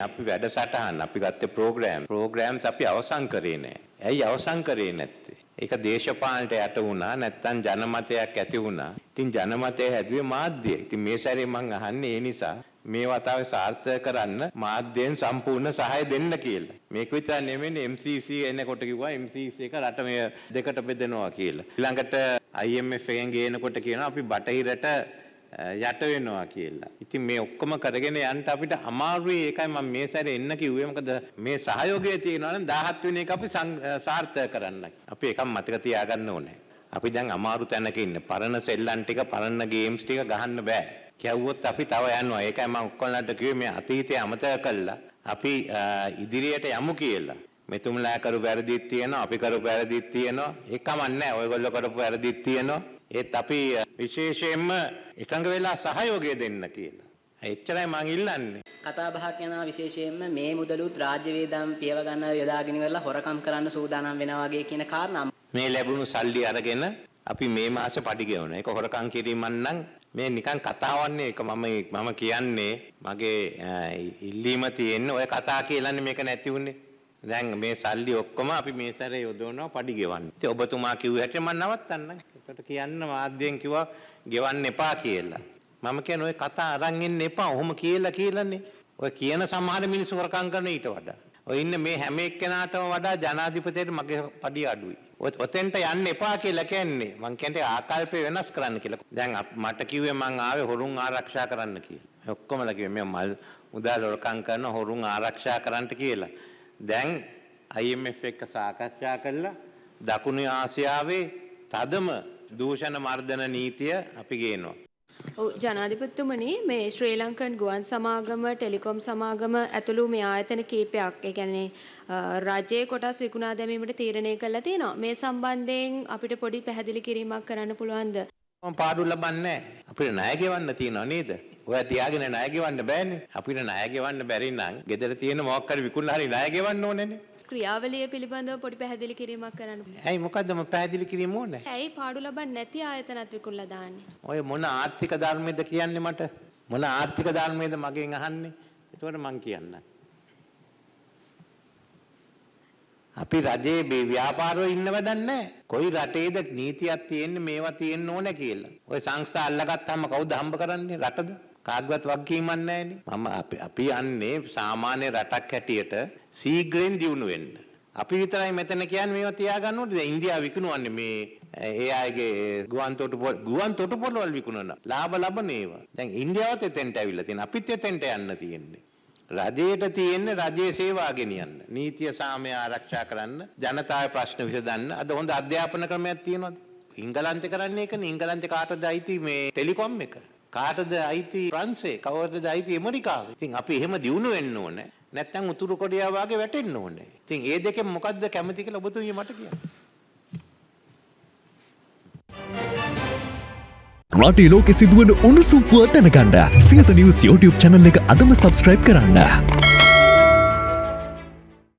අපි වැඩසටහන් අපි ගත්තේ ප්‍රෝග්‍රෑම් ප්‍රෝග්‍රෑම්ස් අපි අවසන් කරේ නෑ. ඇයි අවසන් කරේ නැත්තේ? ඒක දේශපාලනට යට වුණා නැත්තම් ජනමතයක් ඇති වුණා. ඉතින් ජනමතය හැදුවේ මාධ්‍යය. ඉතින් මේ සැරේ මං අහන්නේ ඒ නිසා මේ වතාවේ සාර්ථක කරන්න මාධ්‍යයෙන් සම්පූර්ණ සහාය දෙන්න කියලා. මේක විතර නෙමෙයි MCC එනකොට කිව්වා MCC එක රට මේ දෙකට බෙදනවා කියලා. ඊළඟට IMF එකෙන් ගේනකොට කියනවා අපි බටහිරට යට වෙනවා කියලා. ඉතින් මේ ඔක්කොම කරගෙන යන්න අපිට අමාරුයි ඒකයි මම මේ සැරේ එන්න කිව්වේ. මොකද මේ සහයෝගය තියෙනවා නම් 17 වෙනි එක අපි සාර්ථක කරන්න. අපි එකක් මතක තියාගන්න ඕනේ. අපි දැන් අමාරු තැනක ඉන්නේ. පරණ සෙල්ලම් ටික, පරණ ගේම්ස් ටික ගහන්න බෑ. කියවුවොත් අපි තව යනවා. ඒකයි මම ඔක්කොලන්ට කිව්වේ මේ අතීතය අමතක කළා. අපි ඉදිරියට යමු කියලා. මෙතුමලා කරපු වැරදිත් තියෙනවා, අපි කරපු වැරදිත් තියෙනවා. ඒකම නැහැ. ඔයගොල්ලෝ කරපු වැරදිත් තියෙනවා. ඒත් අපි විශේෂයෙන්ම එකඟ වෙලා සහයෝගය දෙන්න කියලා. එච්චරයි මං ඉල්ලන්නේ. කතා බහක් යනවා විශේෂයෙන්ම මේ මුදලුත් රාජ්‍ය වේදම් පියව ගන්න යොදාගෙන ඉවරලා හොරකම් කරන්න සූදානම් වෙනවා වගේ කියන කාරණා මේ ලැබුණු සල්ලි අරගෙන අපි මේ මාසේ පඩි ගෙවන. ඒක හොරකම් කිරීමක් නම් මේ නිකන් කතාවන්නේ ඒක මම මම කියන්නේ මගේ ඉල්ලීම තියෙන්නේ ඔය කතා කියලානේ මේක නැති වුනේ. දැන් මේ සල්ලි ඔක්කොම අපි මේ සැරේ යොදවනවා පඩි ගෙවන්න. ඉතින් ඔබතුමා කිව්ව හැටි මම නවත්තන්නම්. ඒකට කියන්න මාධ්‍යයෙන් කිව්වා ගෙවන්න එපා කියලා. මම කියන ඔය කතා අරන් එන්න එපා. ඔහොම කියලා කියලානේ. ඔය කියන සමහර මිනිස්සු වරකම් කරන ඊට වඩා. ඔය ඉන්න මේ හැම එක්කෙනාටම වඩා ජනාධිපතියට මගේ පඩි අඩුයි. ඔතෙන්ට යන්න එපා කියලා කියන්නේ. මං කියන්නේ ආකල්පය වෙනස් කරන්න කියලා. දැන් මට කිව්වේ මං ආවේ හොරුන් ආරක්ෂා කරන්න කියලා. ඔක්කොමලා කිව්වේ මේ මල් මුදල් හොරකම් කරන හොරුන් ආරක්ෂා කරන්න කියලා. දැන් IMF එක්ක සාකච්ඡා කළා දකුණු ආසියාවේ තදම දූෂණ මර්ධන නීතිය අපි ගේනවා. ජනාධිපතිතුමනි මේ ශ්‍රී ලංකන් ගුවන් සමාගම ටෙලිකොම් සමාගම ඇතුළු මේ ආයතන කීපයක් ඒ කියන්නේ රජයේ කොටස් විකුණා දැමීමට තීරණය කළා තියෙනවා. මේ සම්බන්ධයෙන් අපිට පොඩි පැහැදිලි කිරීමක් කරන්න පුළුවන්ද? මම පාඩු ලබන්නේ අපිට ණය ගෙවන්න තියෙනව නේද? ඔය තියාගෙන ණය ගෙවන්න බෑනේ. අපිට ණය ගෙවන්න බැරි නම් ගෙදර තියෙන මොකක් හරි විකුණලා හරි ණය ගෙවන්න ඕනේනේ. ක්‍රියාවලිය පිළිබඳව පොඩි පැහැදිලි කිරීමක් කරන්න. ඇයි මොකද්ද මම පැහැදිලි කිරීම ඕනේ? ඇයි පාඩු ලබන්නේ නැති ආයතනත් විකුණලා දාන්නේ? ඔය මොන ආර්ථික ධර්මයේද කියන්නේ මට? මොන ආර්ථික ධර්මයේද මගෙන් අහන්නේ? ඒතකොට මං කියන්නම්. අපි රජයේ මේ ව්‍යාපාරවල ඉන්න වැඩක් නැහැ. කොයි රටේද නීතියක් තියෙන්නේ මේවා තියෙන්න ඕනේ කියලා. ඔය සංස්ථා අල්ලගත්තාම කවුද හම්බ කරන්නේ රටද? කාගවත් වගකීමක් නැහැනේ. මම අපි යන්නේ සාමාන්‍ය රටක් හැටියට සීග්‍රෙන් දියුණු වෙන්න. අපි විතරයි මෙතන කියන්නේ මේවා තියාගන්න ඕනේ. දැන් ඉන්දියාව විකුණුවන්නේ මේ ඒ අයගේ ගුවන් තොටුපොළ ගුවන් තොටුපොළවල් විකුණන ලාභ ලබන ඒවා. දැන් ඉන්දියාවත් එතෙන්ට ඇවිල්ලා තියෙනවා. අපිත් එතෙන්ට යන්න තියෙන්නේ. රජයට තියෙන්නේ රජයේ සේවා ගෙනියන්න. නීතිය සාමය ආරක්ෂා කරන්න, ජනතාවේ ප්‍රශ්න විසඳන්න. අද හොඳ අධ්‍යාපන ක්‍රමයක් තියෙනවද? ඉංගලන්තේ කරන්නේ ඒකනේ. ඉංගලන්තේ කාටද අයිති මේ ටෙලිකොම් එක? කාටද අයිති ප්‍රංශේ? කවරද අයිති ඇමරිකාවේ? ඉතින් අපි එහෙම දියුණු වෙන්න ඕනේ. නැත්නම් උතුරු කොරියාව වගේ වැටෙන්න ඕනේ. ඉතින් ඒ දෙකෙන් මොකද්ද කැමති කියලා ඔබතුමිය මට කියන්න. රටේ ලෝකෙ සිදුවන උණුසුම් පුවත් දැනගන්න. සියත නිවුස් YouTube channel එක අදම subscribe කරන්න.